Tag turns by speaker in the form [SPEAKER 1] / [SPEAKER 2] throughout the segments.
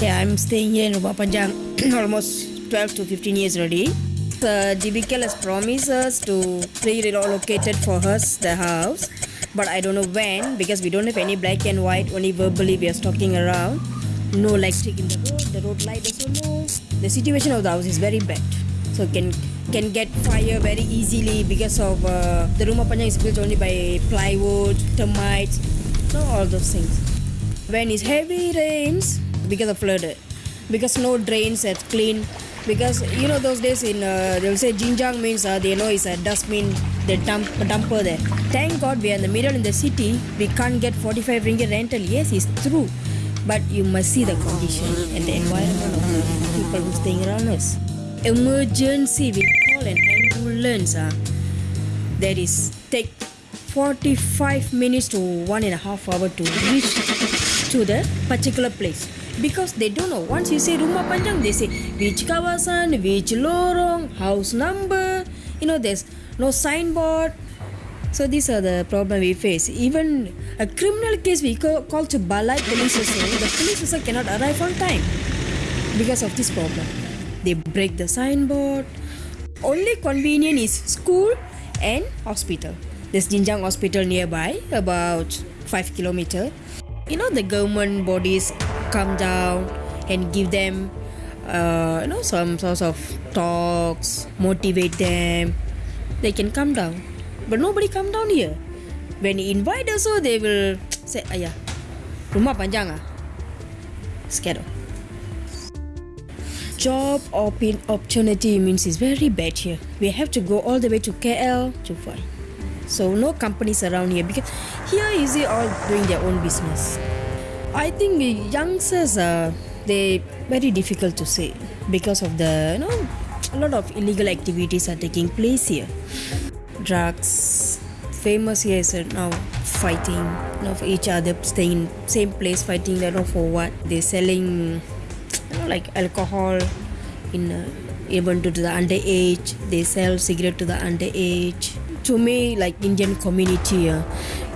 [SPEAKER 1] Yeah, I'm staying here in Rumah Panjang almost 12 to 15 years already. The DBKL has promised us to relocated for us the house, but I don't know when because we don't have any black and white. Only verbally we are stalking around. No electric in the road. The road light also no. The situation of the house is very bad, so can can get fire very easily because of uh, the Rumah Panjang is built only by plywood, termites, no all those things. When it's heavy rains, because of flood because no drains are clean, because you know those days in uh, they'll say Jinjang means uh, they know it's a dustbin, the dump dumper there. Thank God we are in the middle in the city. We can't get 45 ringgit rental. Yes, it's true, but you must see the condition and the environment of the people who staying around us. Emergency, we call an ambulance. Uh, that is take 45 minutes to one and a half hour to reach to the particular place because they don't know. Once you say rumah panjang they say which kawasan which lorong house number. You know there's no signboard. So these are the problem we face. Even a criminal case we call, to balai police the police also cannot arrive on time because of this problem. They break the signboard. Only convenient is school and hospital. There's Jinjang hospital nearby about 5 kilometer. You know the government bodies come down and give them uh, you know some sorts of talks motivate them. They can come down. But nobody come down here. When you invite also they will say ayah rumah panjang ah. Scared job op- opportunity means it's very bad here. We have to go all the way to KL to find. So no companies around here because here see all doing their own business I think the youngsters are they very difficult to say because of the you know a lot of illegal activities are taking place here. Drugs, famous here is uh, now fighting you know, for each other, staying in same place, fighting. I don't know for what. They're selling you know like alcohol in uh, even to the underage. They sell cigarette to the underage. To me, like Indian community, uh,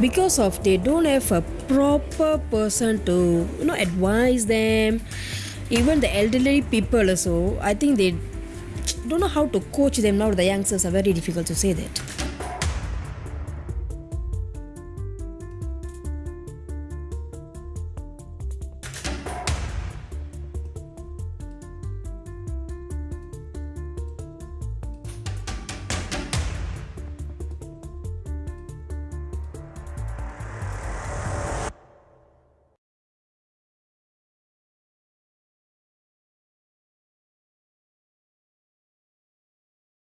[SPEAKER 1] because of they don't have a proper person to you know advise them. Even the elderly people also, I think they don't know how to coach them now. The youngsters are very difficult to say that.